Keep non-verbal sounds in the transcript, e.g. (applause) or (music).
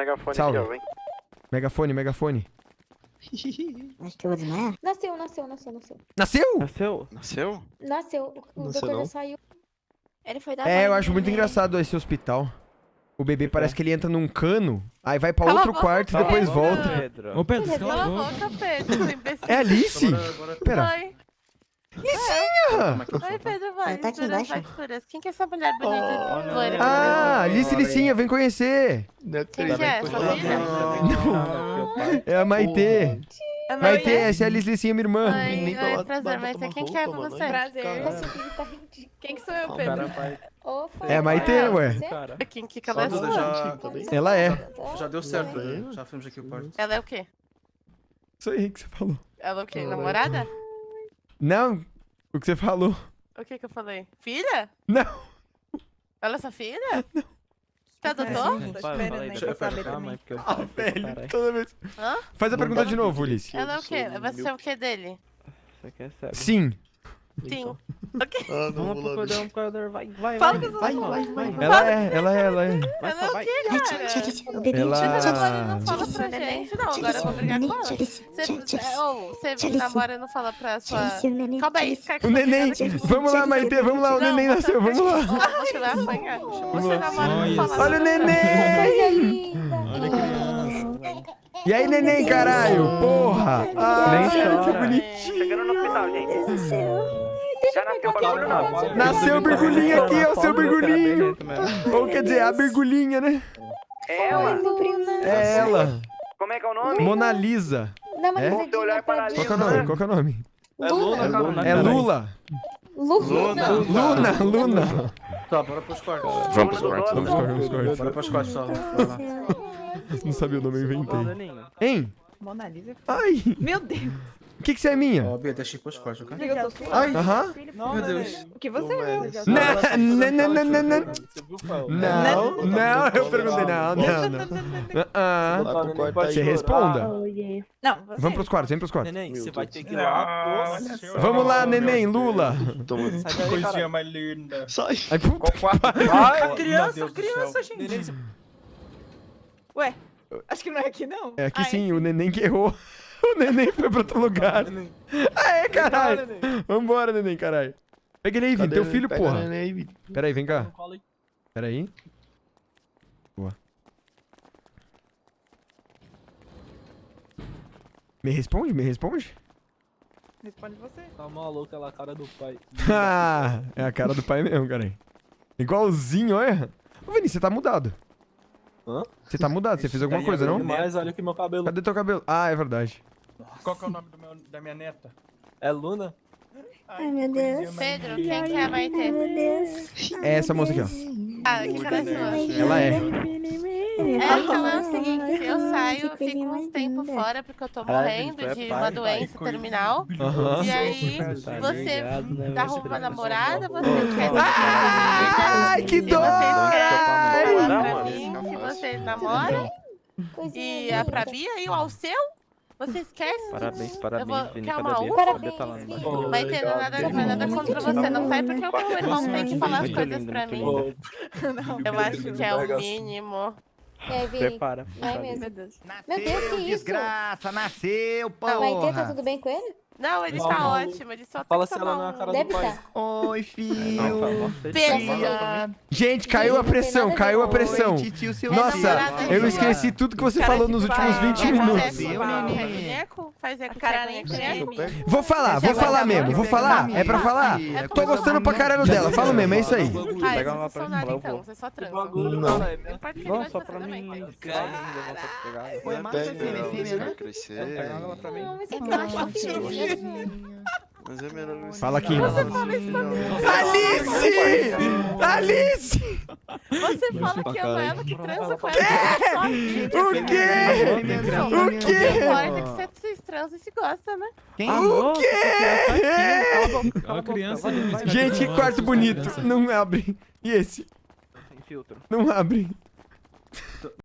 Megafone Salve. aqui, ó, vem. Megafone, megafone. (laughs) Acho que eu vou desmaiar. Nasceu, nasceu, nasceu, nasceu. Nasceu? Nasceu? Nasceu? Nasceu. O, Nasceu doutor não? já saiu. Ele foi dar É, eu acho muito engraçado esse hospital. O bebê parece que ele entra num cano, aí vai pra Cala outro boca, quarto e Pedro. depois volta. Pedro. Ô, Pedro, cala a boca. boca, Pedro, imbecil. É Alice? Pera. Oi. Ah, Oi, Pedro, vai. Tá aqui embaixo. Quem que é essa mulher bonita? loira? Ah, Alice Licinha, vem conhecer. Quem que é? Sua filha? É a Maitê. É Maitê, essa é a Alice Licinha, minha irmã. Oi, oi, pra- prazer, pra Maitê. Quem que é roupa, você? Prazer. Quem que sou eu, Pedro? Opa. É a Maitê, ué. Você? Cara. Quem que ela é. Ela é. Já deu certo, né? Já fizemos aqui o quarto. Ela é o quê? Isso aí que você falou. Ela é o quê? Namorada? Não, o que você falou. O que que eu falei? Filha? Não. Ela é sua filha? Não. Você adotou? Tô esperando aí pra saber também. Ah, velho, toda vez. Hã? Faz a pergunta de novo, Ulisses. Ela é o quê? Você é o quê dele? Você Sim. Sim. Ah, não, Vamos pro pro corredor, vai, vai, Fala vai. com vai, vai, amigos. vai. Ela é, ela é, ela é. Vai, Ela é o vai. quê, cara? Ela- não fala pra gente, não. Agora eu vou brigar com ela. Você, é, namora e não fala pra sua... Calma aí, fica aqui O neném. Vamos lá, Maitê, vamos lá. O neném nasceu, vamos lá. Você vai apanhar. Você namora e não fala Olha o pra neném. Olha criança. E aí, neném, caralho? Porra. Ah, que bonitinho. Chegando no hospital, gente. Já nasceu o bagulho, não? Nasceu o birgulinho aqui, ó, o seu birgulinho. birgulinho. Ou quer dizer, a birgulinha, né? É ela. É ela. Como é que é o nome? Mona Lisa. Dá uma É? pra paralelo. Qual que é o nome? Qual que é o nome? É Luna, É É. Lula. Luna. Luna, Luna. Tá, bora pros quartos. Vamos pros quartos, Vamos vamos correr. Bora pros quartos, só. Não sabia o nome, eu inventei. Hein? Mona Lisa. Ai, Meu Deus. O que que você é minha? Ó, Bia, ir pros quartos, ok? Ai, Aham. meu Deus. O que você é? Não, não, não, não, não, não. Não, não, eu perguntei, não, não, não. Ah, Lá pro quarto aí. Você responda. Não, você. Vamos pros quartos, vem pros quartos. Neném, você vai ter que lavar a louça. Vamos lá, neném, Lula. Daí, cara. mais linda. Sai. Ai, puta. Criança, criança, gente. Ué, acho que não é aqui, não. É aqui Ah, sim, o neném que errou. O neném foi pra outro lugar. Aê, caralho. Vambora, neném, caralho. Pega ele aí, Vini, teu filho, Pega porra. o neném aí, Vini. Pera aí, vem cá. Pera aí. Boa. Me responde, me responde. Responde você. Tá maluca lá, a cara do pai. (laughs) Ah, é a cara do pai mesmo, cara. Igualzinho, olha. Ô, Vini, você tá mudado. Hã? Você tá mudado, você fez alguma coisa, é não? Mas olha aqui meu cabelo. Cadê teu cabelo? Ah, é verdade. Qual que é o nome do meu, da minha neta? É Luna? Ai, meu Deus. Pedro, quem que é a Ai, Maitê? meu Deus. É essa moça aqui, ó. Ah, que cara é sua? Ela é. É, então é o seguinte, eu saio, fico uns tempo fora porque eu tô morrendo de uma doença terminal. Aham. E aí, Tá você né? tá arruma uma namorada, você quer Ai, que E dó! vocês mim que vocês namoram e a pra Bia e o Alceu? Você esquece? Parabéns, Eu parabéns, vou- Vini. poder tá lá. Ô, Vai ter nada, não vai nada contra você, não? É porque o meu irmão tem que falar as coisas lindo, pra mim. Eu acho que é o mínimo. É, Vini. Prepara. Vai mesmo. Meu Deus. Meu Deus, que isso? desgraça, nasceu, Maitê, tá tudo bem com ele? Não, ele Não, tá não. ótimo, ele só Fala se que ela não é a um... cara do Deve pai. estar. Oi, (laughs) Não, filho. tá. Você Pedro. Tia. Gente, caiu a pressão, caiu a pressão. Oi, titio, seu Nossa, eu esqueci tudo que você falou nos últimos 20 Quer minutos. A. Vou falar, vou falar mesmo, vou falar. É pra falar. É Tô gostando pra caralho dela, fala mesmo, é isso aí. Ah, Pega não pra mim, então, vou. vocês só Que bagulho, Não. é Não que Não, só pra você mim. também. Cara, ainda vou pegar. Foi filho, ela, filho, você né? Pega ela pra mim. Não, é que eu acho que que (laughs) Mas é melhor você. Fala aqui. Você fala isso pra mim. Alice! Alice! Você fala que ama ela, que transa com ela. só vídeo. O quê? O O que quê? importa é que você- vocês transam e se gostam, né? Quem? O quê? É uma criança Gente, que quarto bonito. Não abre. E esse? Sem filtro. Não abre.